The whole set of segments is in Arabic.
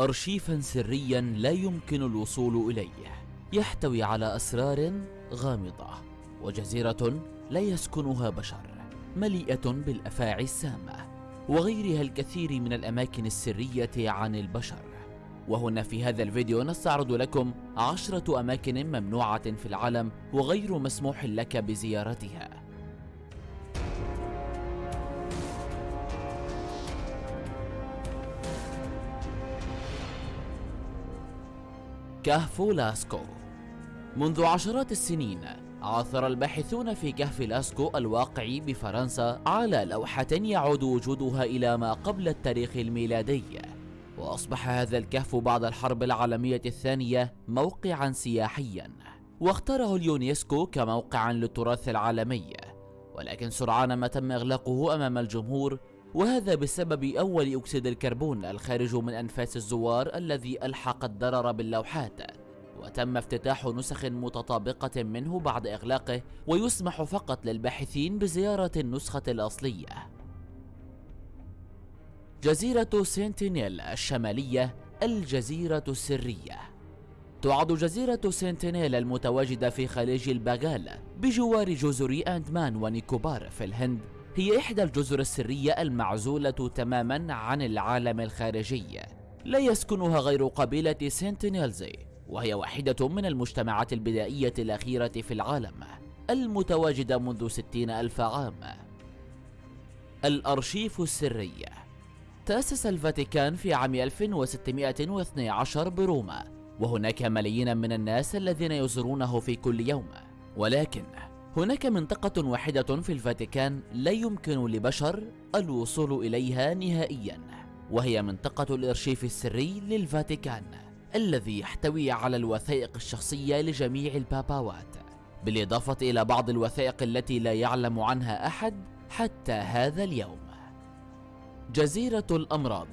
أرشيفا سريا لا يمكن الوصول إليه. يحتوي على أسرار غامضة وجزيرة لا يسكنها بشر مليئة بالأفاعي السامة وغيرها الكثير من الأماكن السرية عن البشر. وهنا في هذا الفيديو نستعرض لكم عشرة أماكن ممنوعة في العالم وغير مسموح لك بزيارتها. كهف لاسكو. منذ عشرات السنين عثر الباحثون في كهف لاسكو الواقع بفرنسا على لوحة يعود وجودها إلى ما قبل التاريخ الميلادي. وأصبح هذا الكهف بعد الحرب العالمية الثانية موقعا سياحيا. واختاره اليونسكو كموقعا للتراث العالمي. ولكن سرعان ما تم إغلاقه أمام الجمهور وهذا بسبب أول أكسيد الكربون الخارج من أنفاس الزوار الذي ألحق الضرر باللوحات. وتم افتتاح نسخ متطابقة منه بعد إغلاقه ويسمح فقط للباحثين بزيارة النسخة الأصلية. جزيرة سنتينيل الشمالية الجزيرة السرية. تعد جزيرة سنتينيل المتواجدة في خليج الباغال بجوار جزر أندمان ونيكوبار في الهند. هي إحدى الجزر السرية المعزولة تماما عن العالم الخارجي. لا يسكنها غير قبيلة سنتينيلزي وهي واحدة من المجتمعات البدائية الأخيرة في العالم المتواجدة منذ ستين ألف عام. الأرشيف السري. تأسس الفاتيكان في عام 1612 بروما وهناك ملايين من الناس الذين يزورونه في كل يوم. ولكن هناك منطقة واحدة في الفاتيكان لا يمكن لبشر الوصول إليها نهائيا وهي منطقة الإرشيف السري للفاتيكان الذي يحتوي على الوثائق الشخصية لجميع الباباوات بالإضافة إلى بعض الوثائق التي لا يعلم عنها أحد حتى هذا اليوم. جزيرة الأمراض.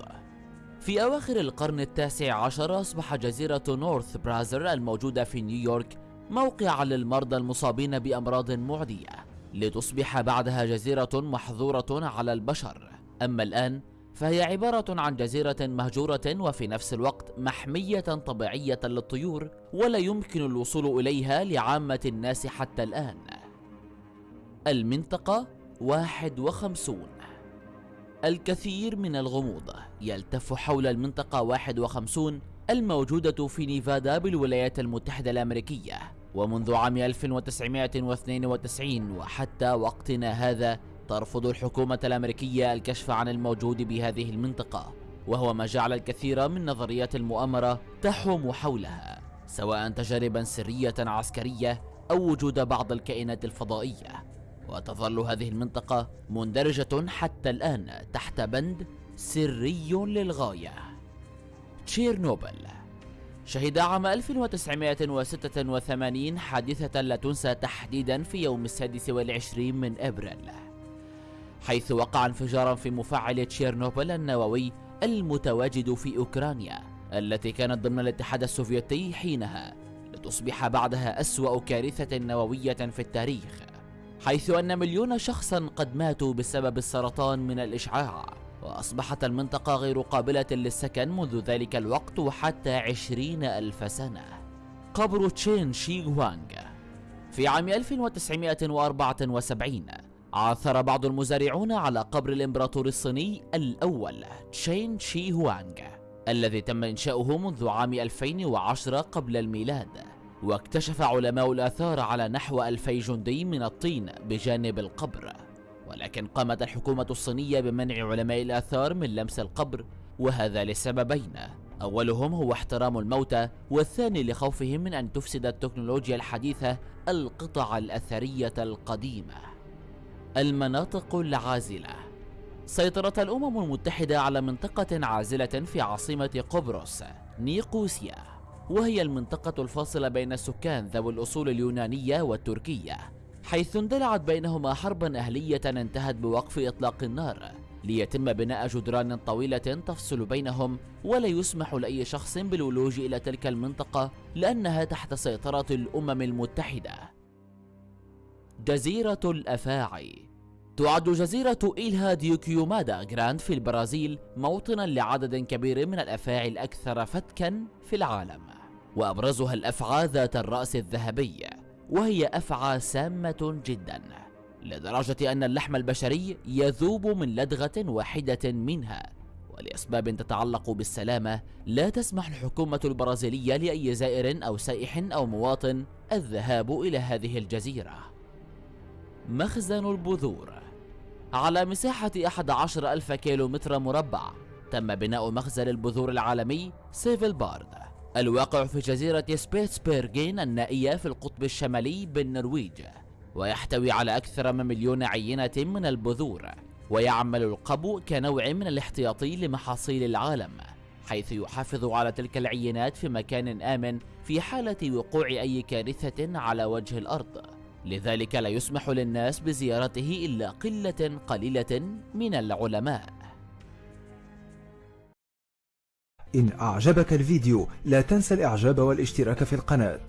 في أواخر القرن التاسع عشر أصبح جزيرة نورث برازر الموجودة في نيويورك موقعا للمرضى المصابين بأمراض معدية لتصبح بعدها جزيرة محظورة على البشر. أما الآن فهي عبارة عن جزيرة مهجورة وفي نفس الوقت محمية طبيعية للطيور ولا يمكن الوصول إليها لعامة الناس حتى الآن. المنطقة 51 الكثير من الغموض يلتف حول المنطقة 51 الموجودة في نيفادا بالولايات المتحدة الأمريكية. ومنذ عام 1992 وحتى وقتنا هذا ترفض الحكومة الأمريكية الكشف عن الموجود بهذه المنطقة وهو ما جعل الكثير من نظريات المؤامرة تحوم حولها سواء تجاربا سرية عسكرية أو وجود بعض الكائنات الفضائية. وتظل هذه المنطقة مندرجة حتى الآن تحت بند سري للغاية. تشيرنوبل شهد عام 1986 حادثة لا تنسى تحديدا في يوم السادس والعشرين من أبريل حيث وقع انفجارا في مفاعل تشيرنوبل النووي المتواجد في أوكرانيا التي كانت ضمن الاتحاد السوفيتي حينها لتصبح بعدها أسوأ كارثة نووية في التاريخ حيث أن مليون شخصا قد ماتوا بسبب السرطان من الإشعاع. وأصبحت المنطقة غير قابلة للسكن منذ ذلك الوقت وحتى عشرين ألف سنة. قبر تشين شي هوانغ في عام 1974 عثر بعض المزارعون على قبر الإمبراطور الصيني الأول تشين شي هوانغ الذي تم إنشاؤه منذ عام 2010 قبل الميلاد. واكتشف علماء الآثار على نحو ألفي جندي من الطين بجانب القبر. ولكن قامت الحكومة الصينية بمنع علماء الآثار من لمس القبر وهذا لسببين. أولهم هو احترام الموتى والثاني لخوفهم من أن تفسد التكنولوجيا الحديثة القطع الأثرية القديمة. المناطق العازلة. سيطرت الأمم المتحدة على منطقة عازلة في عاصمة قبرص نيقوسيا وهي المنطقة الفاصلة بين السكان ذوي الأصول اليونانية والتركية. حيث اندلعت بينهما حربا أهلية انتهت بوقف إطلاق النار ليتم بناء جدران طويلة تفصل بينهم ولا يسمح لأي شخص بالولوج إلى تلك المنطقة لأنها تحت سيطرة الأمم المتحدة. جزيرة الأفاعي. تعد جزيرة إيلها ديوكيومادا جراند في البرازيل موطنا لعدد كبير من الأفاعي الأكثر فتكا في العالم وأبرزها الأفعى ذات الرأس الذهبي. وهي أفعى سامة جدا لدرجة أن اللحم البشري يذوب من لدغة واحدة منها. ولأسباب تتعلق بالسلامة لا تسمح الحكومة البرازيلية لأي زائر أو سائح أو مواطن الذهاب إلى هذه الجزيرة. مخزن البذور. على مساحة 11 ألف كيلومتر مربع تم بناء مخزن البذور العالمي سفالبارد. الواقع في جزيرة سبيتسبيرغين النائية في القطب الشمالي بالنرويج ويحتوي على أكثر من مليون عينة من البذور ويعمل القبو كنوع من الاحتياطي لمحاصيل العالم حيث يحافظ على تلك العينات في مكان آمن في حالة وقوع أي كارثة على وجه الأرض. لذلك لا يسمح للناس بزيارته إلا قلة قليلة من العلماء. إن أعجبك الفيديو لا تنسى الإعجاب والاشتراك في القناة.